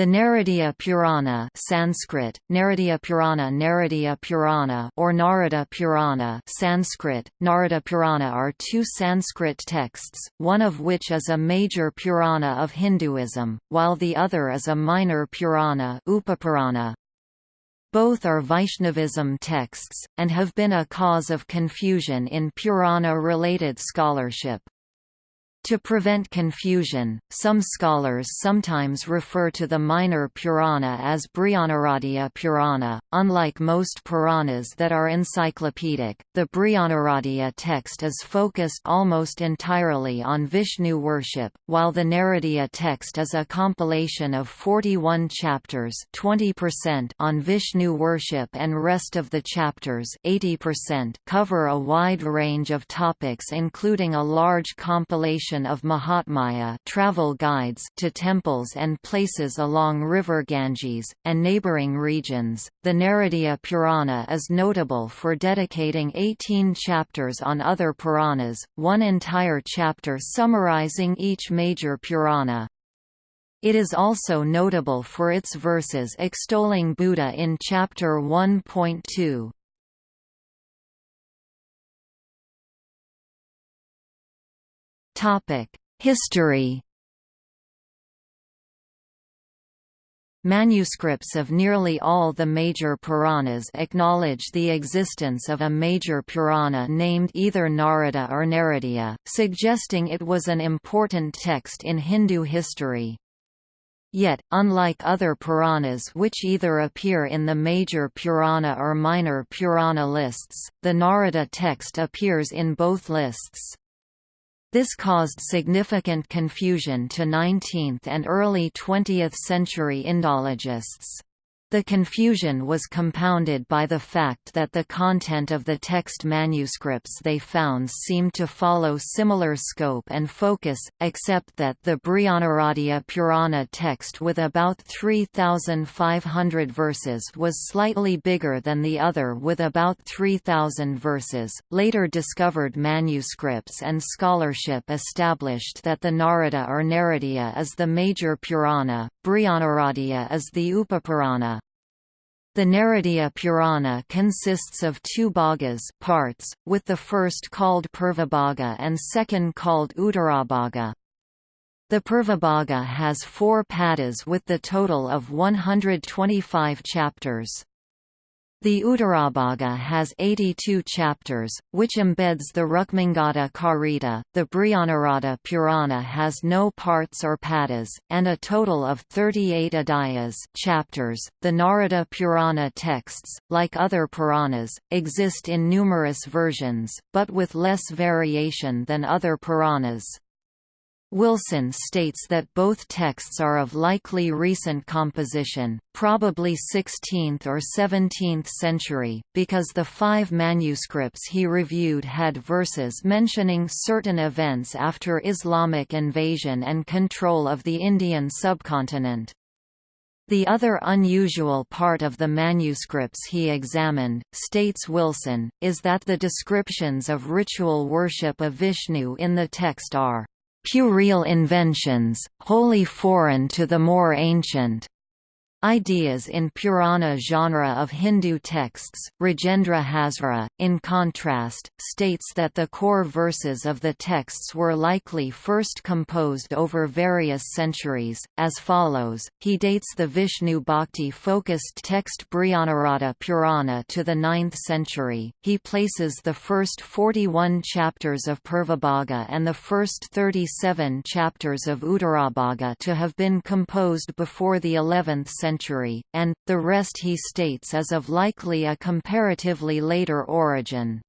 The Naradiya Purana Sanskrit, Naradiya Purana Naradiya Purana or Narada Purana Sanskrit, Narada Purana are two Sanskrit texts, one of which is a major Purana of Hinduism, while the other is a minor Purana Upapurana. Both are Vaishnavism texts, and have been a cause of confusion in Purana-related scholarship. To prevent confusion, some scholars sometimes refer to the minor Purana as Brihanaradiya Purana. Unlike most Puranas that are encyclopedic, the Brihanaradiya text is focused almost entirely on Vishnu worship, while the Naradiya text is a compilation of 41 chapters 20% on Vishnu worship and rest of the chapters 80% cover a wide range of topics including a large compilation of Mahatmya travel guides to temples and places along river Ganges, and neighboring regions. The Naradiya Purana is notable for dedicating 18 chapters on other Puranas, one entire chapter summarizing each major Purana. It is also notable for its verses extolling Buddha in Chapter 1.2. History Manuscripts of nearly all the major Puranas acknowledge the existence of a major Purana named either Narada or Naradiya, suggesting it was an important text in Hindu history. Yet, unlike other Puranas which either appear in the major Purana or minor Purana lists, the Narada text appears in both lists. This caused significant confusion to 19th and early 20th century Indologists. The confusion was compounded by the fact that the content of the text manuscripts they found seemed to follow similar scope and focus, except that the Brihanaradiya Purana text with about 3,500 verses was slightly bigger than the other with about 3,000 verses. Later discovered manuscripts and scholarship established that the Narada or Naradiya is the major Purana, Brihanaradiya is the Upapurana, the Naradiya Purana consists of two bhagas parts, with the first called Purvabhaga and second called Uttarabhaga. The Purvabhaga has four padas with the total of 125 chapters. The Uttarabhaga has 82 chapters, which embeds the Rukmangata Karita. The Brihanarada Purana has no parts or padas, and a total of 38 adhyayas chapters. The Narada Purana texts, like other Puranas, exist in numerous versions, but with less variation than other Puranas. Wilson states that both texts are of likely recent composition, probably 16th or 17th century, because the five manuscripts he reviewed had verses mentioning certain events after Islamic invasion and control of the Indian subcontinent. The other unusual part of the manuscripts he examined, states Wilson, is that the descriptions of ritual worship of Vishnu in the text are puerile inventions, wholly foreign to the more ancient Ideas in Purana genre of Hindu texts, Rajendra Hazra, in contrast, states that the core verses of the texts were likely first composed over various centuries, as follows, he dates the Vishnu Bhakti-focused text Brihanarada Purana to the 9th century, he places the first 41 chapters of Purvabhaga and the first 37 chapters of Uttarabhaga to have been composed before the 11th century century, and, the rest he states is of likely a comparatively later origin.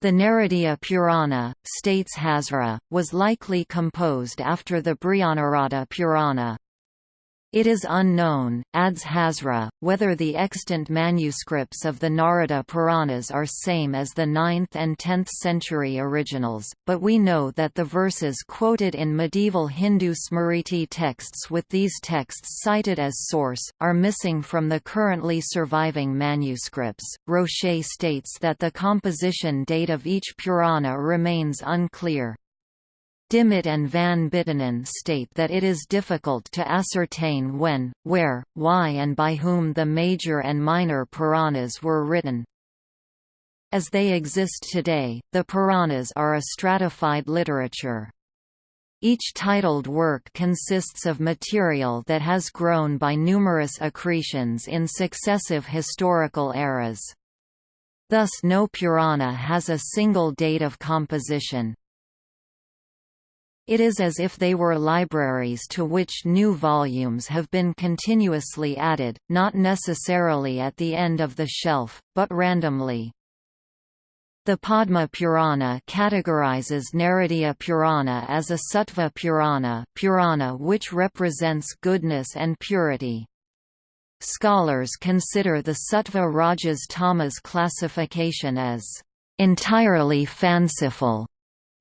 The Naradiya Purana, states Hazra, was likely composed after the Brihanarada Purana. It is unknown, adds Hazra, whether the extant manuscripts of the Narada Puranas are same as the 9th and 10th century originals, but we know that the verses quoted in medieval Hindu Smriti texts with these texts cited as source, are missing from the currently surviving manuscripts. Rocher states that the composition date of each Purana remains unclear. Dimmitt and van Buitenen state that it is difficult to ascertain when, where, why and by whom the major and minor Puranas were written. As they exist today, the Puranas are a stratified literature. Each titled work consists of material that has grown by numerous accretions in successive historical eras. Thus no Purana has a single date of composition, it is as if they were libraries to which new volumes have been continuously added, not necessarily at the end of the shelf, but randomly. The Padma Purana categorizes Naradiya Purana as a Sattva Purana, Purana which represents goodness and purity. Scholars consider the Sattva Rajas Tamas classification as entirely fanciful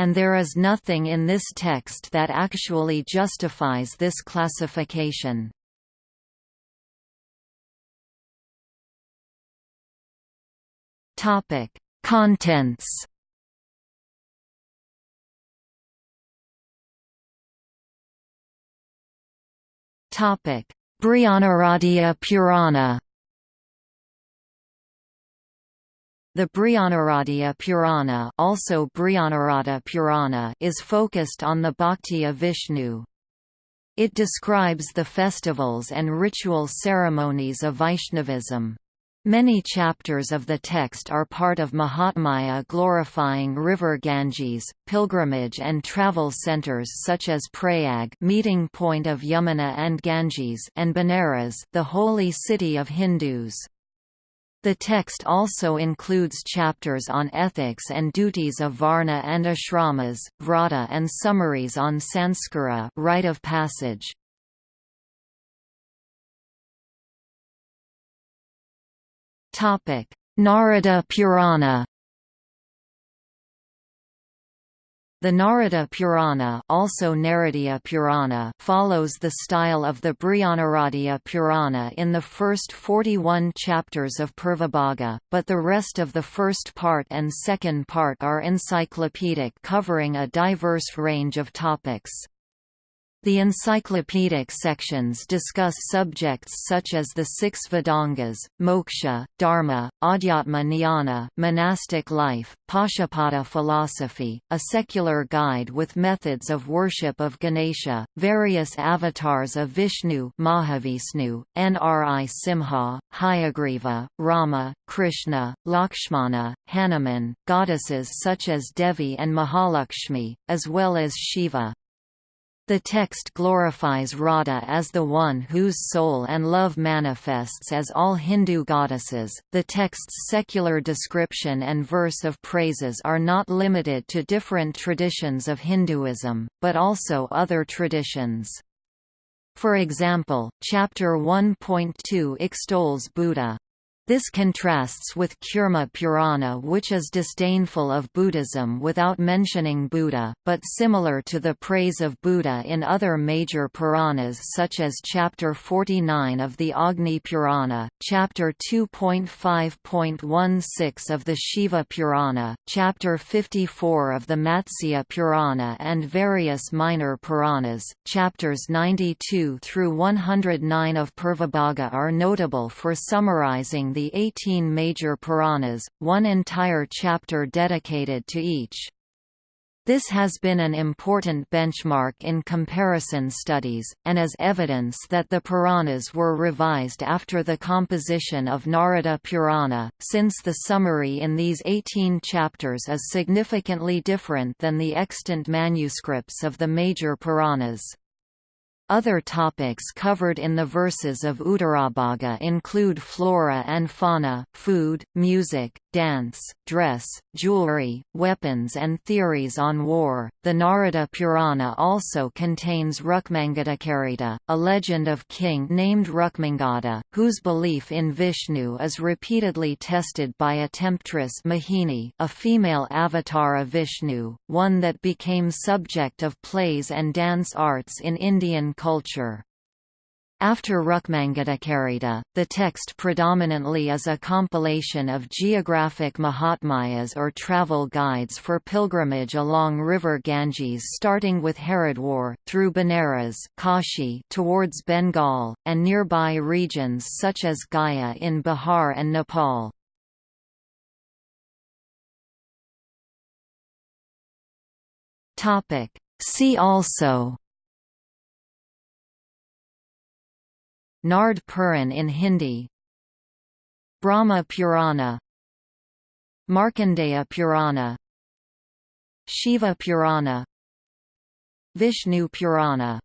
and there is nothing in this text that actually justifies this classification. Topic: Contents. Topic: Brihanaradiya Purana. The Brihanaradiya Purana, also Brihanarada Purana is focused on the bhakti of Vishnu. It describes the festivals and ritual ceremonies of Vaishnavism. Many chapters of the text are part of Mahatmya glorifying river Ganges, pilgrimage and travel centers such as Prayag meeting point of Yamuna and Ganges and Benares the holy city of Hindus. The text also includes chapters on ethics and duties of Varna and ashramas, vrata and summaries on sanskara rite of passage. Narada Purana The Narada Purana, also Naradiya Purana follows the style of the Brihanaradiya Purana in the first 41 chapters of Purvabhaga, but the rest of the first part and second part are encyclopedic covering a diverse range of topics. The encyclopedic sections discuss subjects such as the six Vedangas, moksha, dharma, adhyatma jnana monastic life, Pashupata philosophy, a secular guide with methods of worship of Ganesha, various avatars of Vishnu Mahavishnu, Nri Simha, Hayagriva, Rama, Krishna, Lakshmana, Hanuman, goddesses such as Devi and Mahalakshmi, as well as Shiva. The text glorifies Radha as the one whose soul and love manifests as all Hindu goddesses. The text's secular description and verse of praises are not limited to different traditions of Hinduism, but also other traditions. For example, Chapter 1.2 extols Buddha. This contrasts with Kurma Purana which is disdainful of Buddhism without mentioning Buddha, but similar to the praise of Buddha in other major Puranas such as Chapter 49 of the Agni Purana, Chapter 2.5.16 of the Shiva Purana, Chapter 54 of the Matsya Purana and various minor Puranas. Chapters 92 through 109 of Purvabhaga are notable for summarizing the the 18 major Puranas, one entire chapter dedicated to each. This has been an important benchmark in comparison studies, and as evidence that the Puranas were revised after the composition of Narada Purana, since the summary in these 18 chapters is significantly different than the extant manuscripts of the major Puranas. Other topics covered in the verses of Uttarabhaga include flora and fauna, food, music, dance, dress, jewelry, weapons, and theories on war. The Narada Purana also contains Rukmangadakarita, a legend of king named Rukmangada, whose belief in Vishnu is repeatedly tested by a temptress Mohini, a female avatar of Vishnu, one that became subject of plays and dance arts in Indian culture. After Rukmangadakarita, the text predominantly is a compilation of geographic mahatmyas or travel guides for pilgrimage along river Ganges starting with Haridwar, through Benares Kashi towards Bengal, and nearby regions such as Gaya in Bihar and Nepal. See also Nard Puran in Hindi. Brahma Purana. Markandeya Purana. Shiva Purana. Vishnu Purana